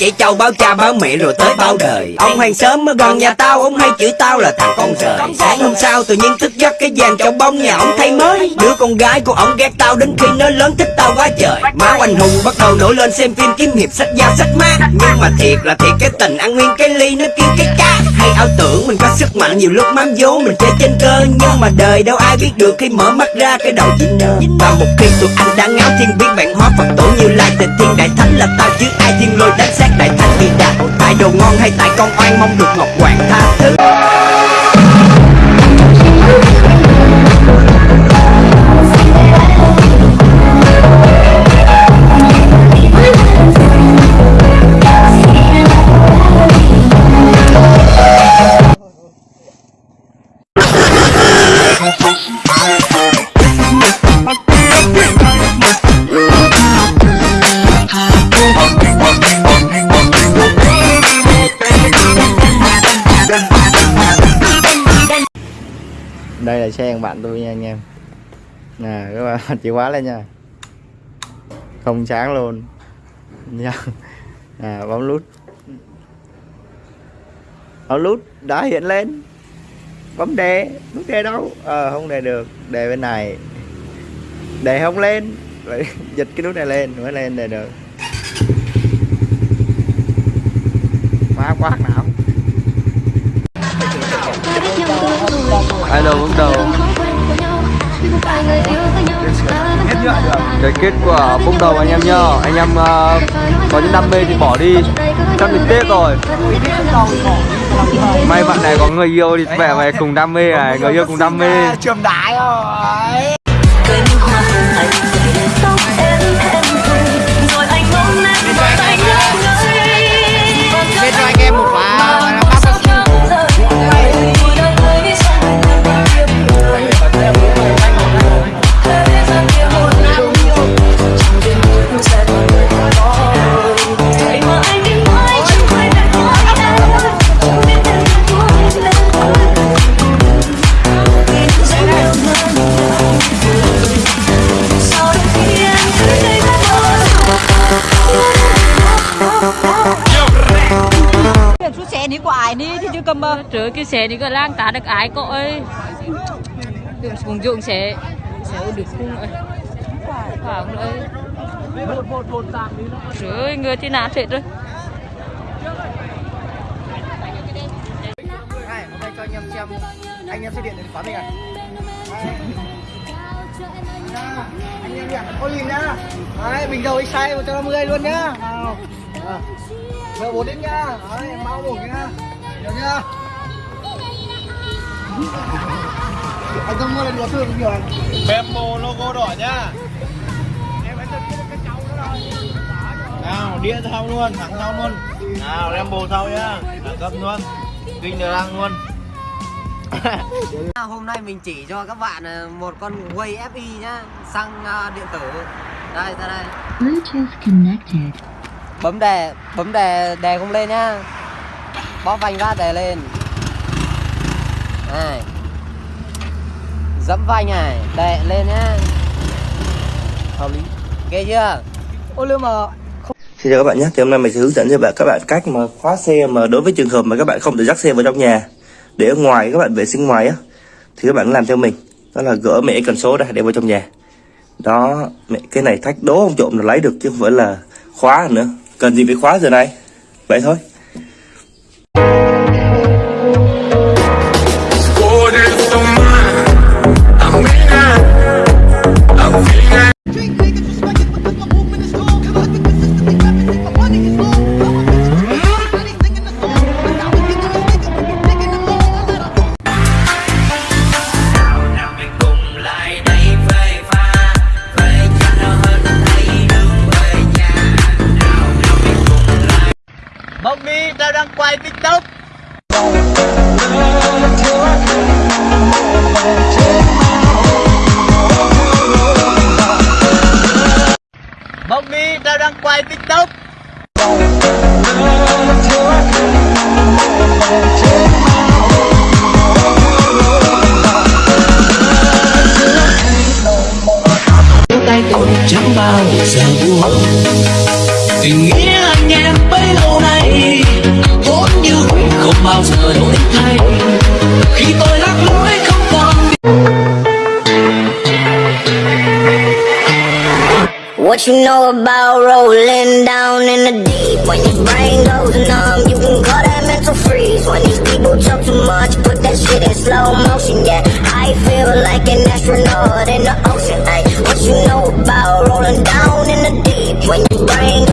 Chạy trâu báo cha báo mẹ rồi tới bao đời. Ông hàng sớm ở gần nhà tao Ông hay chửi tao là thằng con rời. Sáng hôm sau tự nhiên thức giấc cái vàng trong bông nhà ông thay mới. Đứa con gái của ông ghét tao đến khi nó lớn thích tao quá trời. Máu anh hùng bắt đầu nổi lên xem phim kiếm hiệp sách dao sách mát Nhưng mà thiệt là thiệt cái tình ăn nguyên cái ly nó kêu cái cá. Hay ảo tưởng mình có sức mạnh nhiều lúc mám vố mình chơi trên cơ. Nhưng mà đời đâu ai biết được khi mở mắt ra cái đầu chỉ nơ Và một khi tụi anh đã ngáo thiên biến bản hóa Phật tổ như lai tình thiên đại thánh là tao chứ ai thiên lôi đánh xác đại thánh bị đạt Tại đồ ngon hay tại con oan mong được ngọc hoàng tha thứ. Đây là xe của bạn tôi nha anh em. Nè các bạn chìa khóa lên nha. Không sáng luôn. Nha. À, bấm nút. Bấm nút đã hiện lên. Bấm đè, nút đè đâu? Ờ không đè được. Đè bên này. Đè không lên. Phải dịch cái nút này lên mới lên đè được. Má quát não Hello bước đầu. Cái kết quả bốc đầu anh em nhá. Anh em uh, có những đam mê thì bỏ đi. Sắp đến Tết rồi. May bạn này có người yêu thì vẻ mày cùng đam mê này Người yêu cùng đam mê. Trường đại rồi. Đi của ai đi thì chứ cầm mà Trời cái xe đi có lang tá được ai cậu ơi. Dùng cùng dụng xe Xe được cung ơi. Khoảng ơi Trời ơi người thì nát hết rồi. Này, hôm nay cho anh em xem Anh em xe điện đến khóa mình à? Anh em nhỉ, có nhìn nhá. Đấy, bình dầu X2 150 luôn nhá. Nào. À. Mở bột đến nhá Đấy, mau bột nhá Được nhá Anh không mua lần nữa thương nhiều anh Bembo logo đỏ nhá. Nào, đĩa sau luôn, thẳng sau luôn. Nào, Lambo sau nhá. Đẳng cấp luôn. Kinh được răng luôn. Hôm nay mình chỉ cho các bạn ờ, một con Way FI nhá Xăng ờ, điện tử. Đây, ra đây. Bluetooth connected. Bấm đè bấm đè đè không lên nhá. Bóp vành ra đè lên. Này. Dẫm vành này, đè lên nhá. Hợp lý. Ghê chưa? Ô lưu mà Xin chào các bạn nhé, thì hôm nay mình sẽ hướng dẫn cho bạn các bạn cách mà khóa xe mà đối với trường hợp mà các bạn không thể dắt xe vào trong nhà để ở ngoài các bạn vệ sinh ngoài á thì các bạn làm theo mình. Đó là gỡ mẹ cần số ra để vào trong nhà. Đó mẹ cái này thách đố ông trộm là lấy được chứ không phải là khóa nữa cần gì phải khóa giờ này? Vậy thôi. Tao đang quay tiktok. Bông mi tao đang quay tiktok. Chẳng bao giờ buồn tình nghĩa anh em bấy lâu nay bao giờ đổi thay khi tôi lạc lối không còn What you know about rolling down in the deep? When your brain goes numb, you can call that mental freeze. When these people talk too much, put that shit in slow motion. Yeah, I feel like an astronaut in the ocean. Ay, what you know about rolling down in the deep? When your brain